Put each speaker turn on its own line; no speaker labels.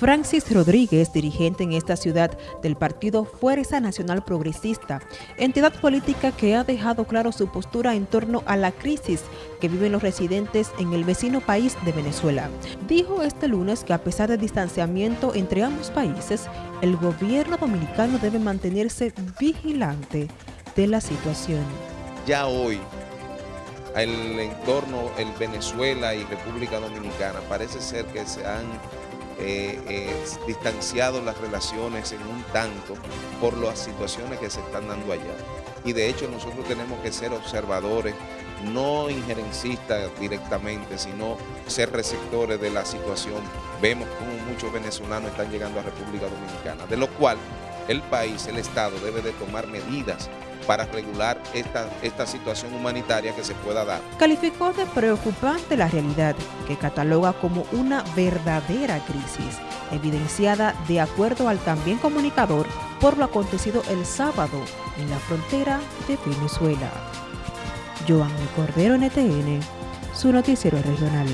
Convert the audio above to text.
Francis Rodríguez, dirigente en esta ciudad del partido Fuerza Nacional Progresista, entidad política que ha dejado claro su postura en torno a la crisis que viven los residentes en el vecino país de Venezuela. Dijo este lunes que a pesar del distanciamiento entre ambos países, el gobierno dominicano debe mantenerse vigilante de la situación.
Ya hoy, el entorno, el Venezuela y República Dominicana, parece ser que se han eh, eh, distanciado las relaciones en un tanto por las situaciones que se están dando allá. Y de hecho nosotros tenemos que ser observadores, no injerencistas directamente, sino ser receptores de la situación. Vemos cómo muchos venezolanos están llegando a República Dominicana, de lo cual el país, el Estado, debe de tomar medidas para regular esta, situación humanitaria que se pueda dar.
Calificó de preocupante la realidad, que cataloga como una verdadera crisis, evidenciada de acuerdo al también comunicador por lo acontecido el sábado en la frontera de Venezuela. Joan Cordero NTN, su noticiero regional.